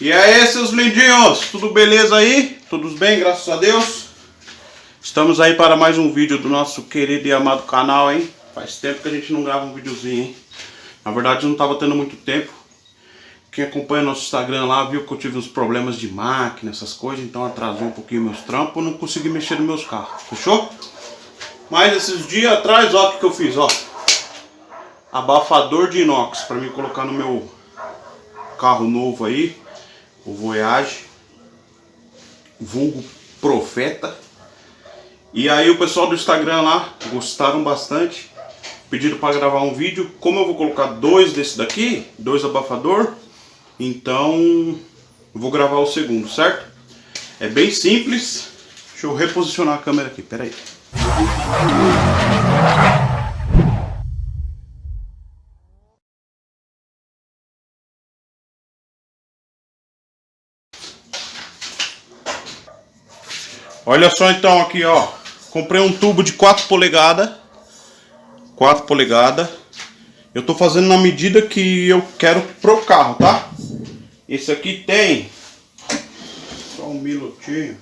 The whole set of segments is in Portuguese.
E aí, seus lindinhos, tudo beleza aí? Tudo bem, graças a Deus? Estamos aí para mais um vídeo do nosso querido e amado canal, hein? Faz tempo que a gente não grava um videozinho, hein? Na verdade, não estava tendo muito tempo. Quem acompanha nosso Instagram lá viu que eu tive uns problemas de máquina, essas coisas, então atrasou um pouquinho meus trampos, não consegui mexer nos meus carros, fechou? Mas esses dias atrás, ó, o que, que eu fiz, ó. Abafador de inox para me colocar no meu carro novo aí, o Voyage, vulgo Profeta. E aí o pessoal do Instagram lá gostaram bastante, pediram para gravar um vídeo. Como eu vou colocar dois desse daqui, dois abafador, então vou gravar o segundo, certo? É bem simples. Deixa eu reposicionar a câmera aqui, peraí. Olha só então aqui, ó. Comprei um tubo de 4 polegadas. 4 polegadas. Eu tô fazendo na medida que eu quero pro carro, tá? Esse aqui tem... Só um minutinho.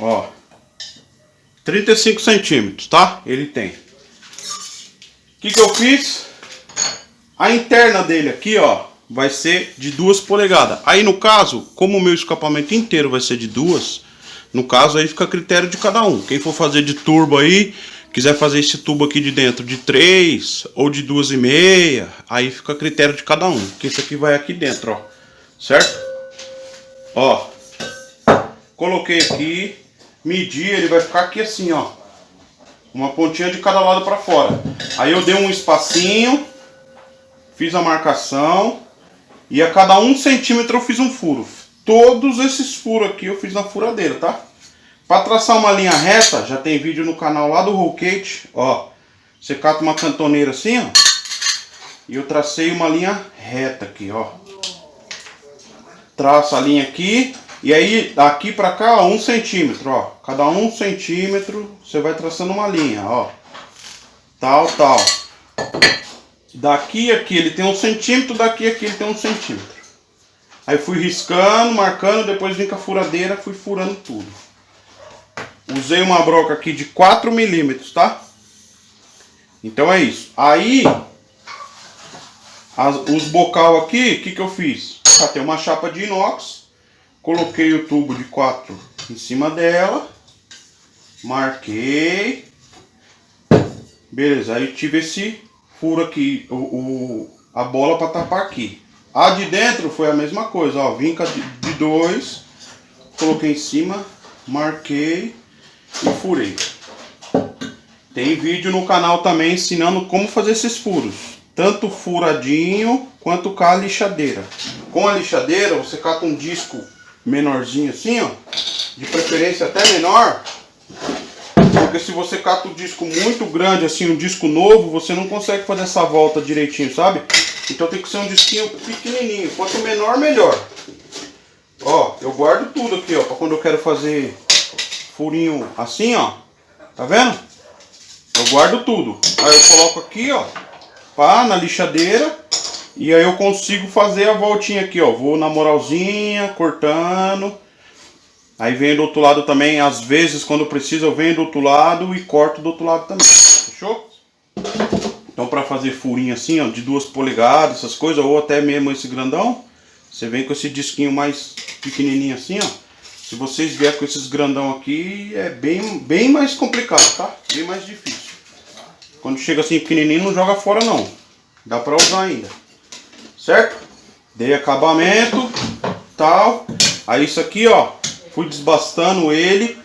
Ó. 35 centímetros, tá? Ele tem. O que que eu fiz? A interna dele aqui, ó vai ser de duas polegadas. Aí no caso, como o meu escapamento inteiro vai ser de duas, no caso aí fica a critério de cada um. Quem for fazer de turbo aí, quiser fazer esse tubo aqui de dentro de 3 ou de duas e meia, aí fica a critério de cada um. Que esse aqui vai aqui dentro, ó. Certo? Ó. Coloquei aqui, medi, ele vai ficar aqui assim, ó. Uma pontinha de cada lado para fora. Aí eu dei um espacinho, fiz a marcação e a cada um centímetro eu fiz um furo. Todos esses furos aqui eu fiz na furadeira, tá? Para traçar uma linha reta, já tem vídeo no canal lá do Rollcate, ó. Você cata uma cantoneira assim, ó. E eu tracei uma linha reta aqui, ó. Traça a linha aqui. E aí, daqui pra cá, ó, um centímetro, ó. Cada um centímetro, você vai traçando uma linha, ó. Tal, tal. Daqui aqui ele tem um centímetro, daqui aqui ele tem um centímetro. Aí fui riscando, marcando, depois vim com a furadeira, fui furando tudo. Usei uma broca aqui de 4 milímetros, tá? Então é isso. Aí, as, os bocal aqui, o que que eu fiz? Catei uma chapa de inox, coloquei o tubo de 4 em cima dela, marquei. Beleza, aí tive esse furo aqui o, o a bola para tapar aqui. A de dentro foi a mesma coisa, ó, vinca de, de dois, coloquei em cima, marquei e furei. Tem vídeo no canal também ensinando como fazer esses furos. Tanto furadinho quanto com a lixadeira. Com a lixadeira você cata um disco menorzinho assim, ó. De preferência até menor. Porque se você cata um disco muito grande, assim, um disco novo, você não consegue fazer essa volta direitinho, sabe? Então tem que ser um disquinho pequenininho. Quanto menor, melhor. Ó, eu guardo tudo aqui, ó, pra quando eu quero fazer furinho assim, ó. Tá vendo? Eu guardo tudo. Aí eu coloco aqui, ó, pá, na lixadeira. E aí eu consigo fazer a voltinha aqui, ó. Vou na moralzinha, cortando. Aí vem do outro lado também, às vezes quando precisa eu venho do outro lado e corto do outro lado também. Fechou? Então para fazer furinho assim, ó, de duas polegadas, essas coisas, ou até mesmo esse grandão, você vem com esse disquinho mais pequenininho assim, ó. Se vocês vier com esses grandão aqui, é bem, bem mais complicado, tá? Bem mais difícil. Quando chega assim pequenininho, não joga fora não. Dá pra usar ainda. Certo? Dei acabamento, tal. Aí isso aqui, ó, fui desbastando ele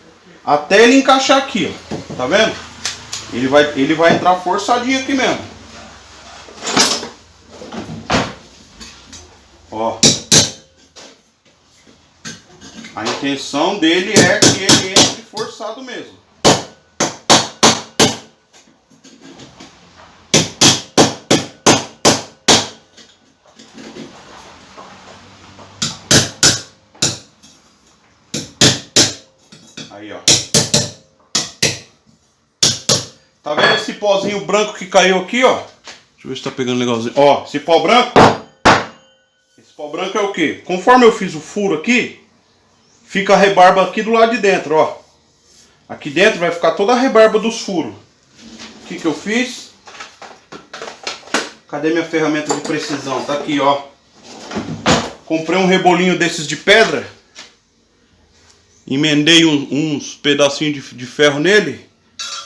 até ele encaixar aqui, ó. Tá vendo? Ele vai, ele vai entrar forçadinho aqui mesmo. Ó. A intenção dele é que ele entre forçado mesmo. Aí, ó. Tá vendo esse pozinho branco que caiu aqui, ó? Deixa eu ver se tá pegando legalzinho. Ó, esse pó branco. Esse pó branco é o que? Conforme eu fiz o furo aqui, fica a rebarba aqui do lado de dentro, ó. Aqui dentro vai ficar toda a rebarba dos furos. O que que eu fiz? Cadê minha ferramenta de precisão? Tá aqui, ó. Comprei um rebolinho desses de pedra. Emendei um, uns pedacinhos de, de ferro nele.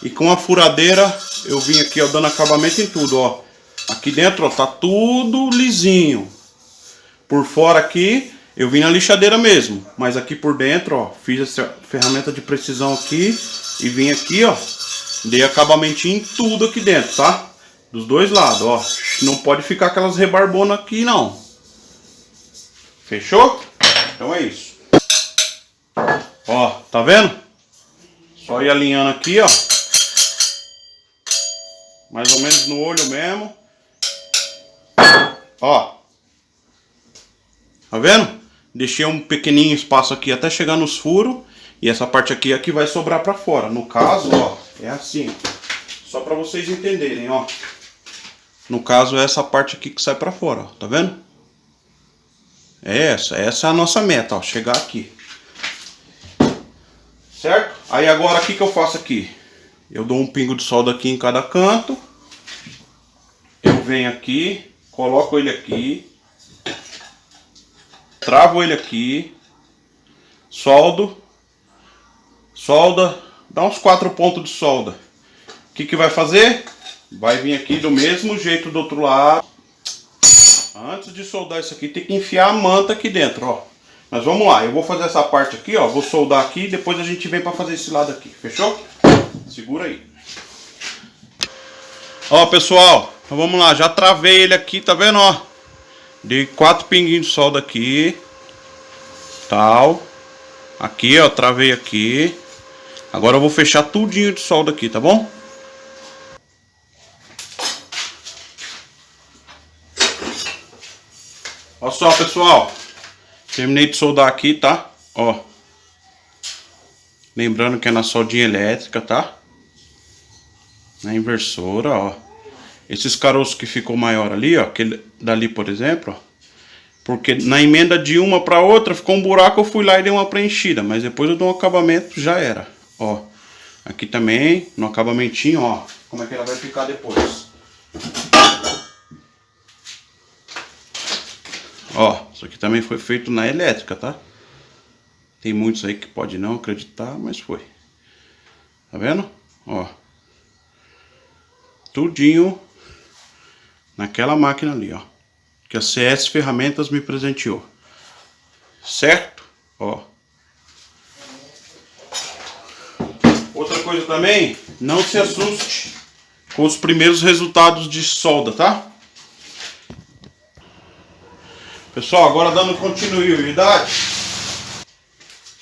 E com a furadeira eu vim aqui, ó, dando acabamento em tudo, ó. Aqui dentro, ó, tá tudo lisinho. Por fora aqui, eu vim na lixadeira mesmo. Mas aqui por dentro, ó, fiz essa ferramenta de precisão aqui. E vim aqui, ó, dei acabamento em tudo aqui dentro, tá? Dos dois lados, ó. Não pode ficar aquelas rebarbonas aqui, não. Fechou? Então é isso. Ó, tá vendo? Só ir alinhando aqui, ó. Mais ou menos no olho mesmo. Ó. Tá vendo? Deixei um pequenininho espaço aqui até chegar nos furos. E essa parte aqui é que vai sobrar pra fora. No caso, ó, é assim. Só pra vocês entenderem, ó. No caso, é essa parte aqui que sai pra fora, ó. Tá vendo? É essa. Essa é a nossa meta, ó. Chegar aqui. Certo? Aí agora, o que que eu faço aqui? Eu dou um pingo de solda aqui em cada canto. Eu venho aqui, coloco ele aqui. Travo ele aqui. Soldo. Solda. Dá uns quatro pontos de solda. O que que vai fazer? Vai vir aqui do mesmo jeito do outro lado. Antes de soldar isso aqui, tem que enfiar a manta aqui dentro, ó. Mas vamos lá, eu vou fazer essa parte aqui, ó. Vou soldar aqui e depois a gente vem pra fazer esse lado aqui, fechou? Segura aí. Ó, pessoal, então vamos lá. Já travei ele aqui, tá vendo, ó? Dei quatro pinguinhos de solda aqui. Tal. Aqui, ó, travei aqui. Agora eu vou fechar tudinho de solda aqui, tá bom? Olha só, pessoal. Terminei de soldar aqui, tá? Ó. Lembrando que é na soldinha elétrica, tá? Na inversora, ó. Esses caroços que ficou maior ali, ó. Aquele dali, por exemplo, ó. Porque na emenda de uma para outra ficou um buraco, eu fui lá e dei uma preenchida. Mas depois eu dou um acabamento, já era. Ó. Aqui também, no acabamentinho, ó. Como é que ela vai ficar depois. Ó, isso aqui também foi feito na elétrica, tá? Tem muitos aí que pode não acreditar, mas foi. Tá vendo? Ó. Tudinho naquela máquina ali, ó. Que a CS Ferramentas me presenteou. Certo? Ó. Outra coisa também, não se assuste com os primeiros resultados de solda, tá? Pessoal, agora dando continuidade.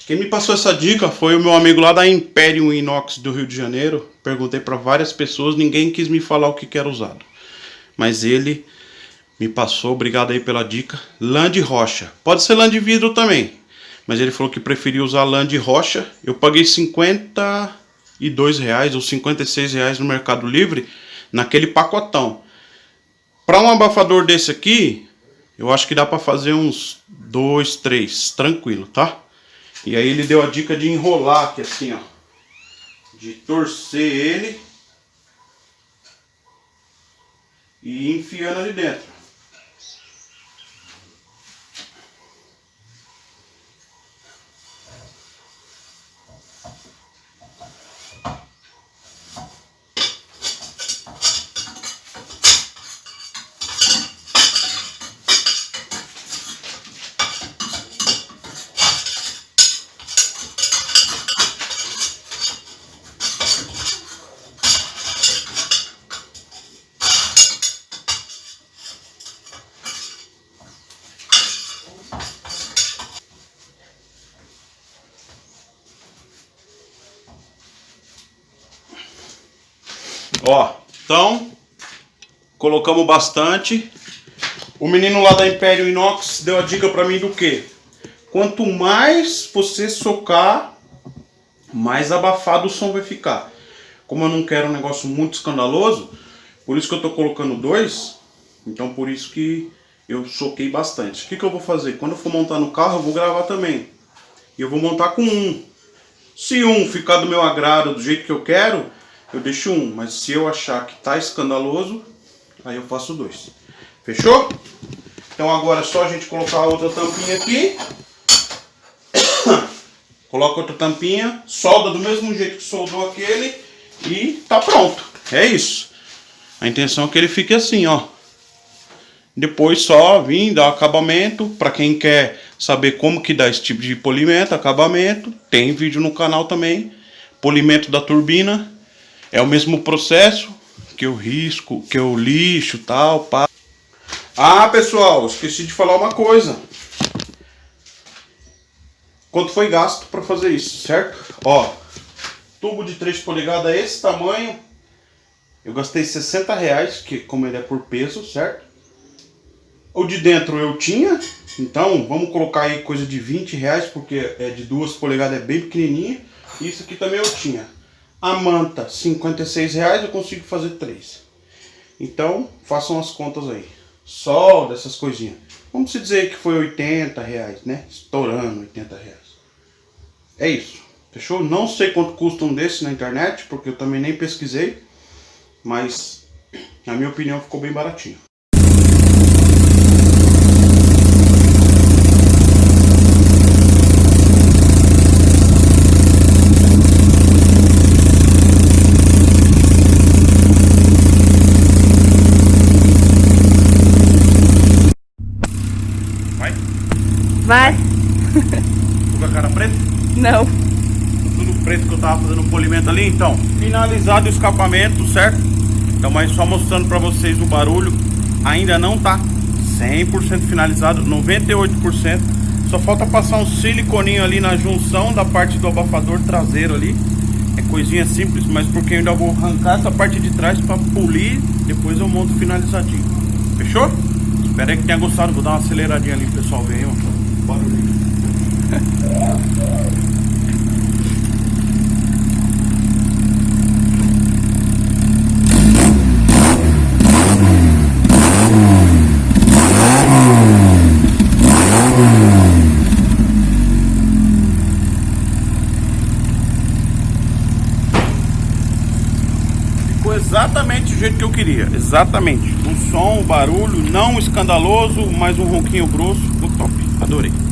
Quem me passou essa dica foi o meu amigo lá da Imperium Inox do Rio de Janeiro. Perguntei para várias pessoas, ninguém quis me falar o que, era usado. Mas ele me passou, obrigado aí pela dica, lã de rocha. Pode ser lã de vidro também, mas ele falou que preferia usar lã de rocha. Eu paguei 52 reais ou 56 reais no Mercado Livre naquele pacotão. Para um abafador desse aqui, eu acho que dá para fazer uns dois, três, tranquilo, tá? E aí ele deu a dica de enrolar aqui assim, ó. De torcer ele. E enfiando ali dentro. Ó, então, colocamos bastante. O menino lá da Império Inox deu a dica pra mim do que? Quanto mais você socar, mais abafado o som vai ficar. Como eu não quero um negócio muito escandaloso, Por isso que eu tô colocando dois. Então por isso que eu soquei bastante. O que, que eu vou fazer? Quando eu for montar no carro, eu vou gravar também. E eu vou montar com um. Se um ficar do meu agrado, do jeito que eu quero, eu deixo um. Mas se eu achar que tá escandaloso, aí eu faço dois. Fechou? Então agora é só a gente colocar outra tampinha aqui. Coloca outra tampinha, solda do mesmo jeito que soldou aquele e tá pronto. É isso. A intenção é que ele fique assim, ó. Depois só vir dar acabamento. Para quem quer saber como que dá esse tipo de polimento, acabamento, tem vídeo no canal também. Polimento da turbina. É o mesmo processo que eu risco, que eu lixo tal, pá. Ah, pessoal, esqueci de falar uma coisa. Quanto foi gasto para fazer isso, certo? Ó, tubo de 3 polegadas esse tamanho. Eu gastei 60 reais, que como ele é por peso, certo? O de dentro eu tinha, então vamos colocar aí coisa de 20 reais, porque é de 2 polegadas, é bem pequenininha. Isso aqui também eu tinha. A manta, 56 reais, eu consigo fazer 3. Então, façam as contas aí. Solda, essas coisinhas. Vamos dizer que foi 80 reais, né? Estourando 80 reais. É isso. Fechou? Não sei quanto custa um desse na internet, porque eu também nem pesquisei. Mas, na minha opinião, ficou bem baratinho. Vai. Com a cara preta? Não. Tudo preto que eu tava fazendo um polimento ali, então. Finalizado o escapamento, certo? Então, mas só mostrando pra vocês o barulho. Ainda não tá 100% finalizado, 98%. Só falta passar um siliconinho ali na junção da parte do abafador traseiro ali. É coisinha simples, mas porque eu ainda vou arrancar essa parte de trás pra polir. Depois eu monto finalizadinho. Fechou? Espero aí que tenha gostado. Vou dar uma aceleradinha ali, pessoal. Vem, ó. Barulhinho. Ficou exatamente do jeito que eu queria. Exatamente. O som, o barulho, não escandaloso, mas um ronquinho grosso. Adorei.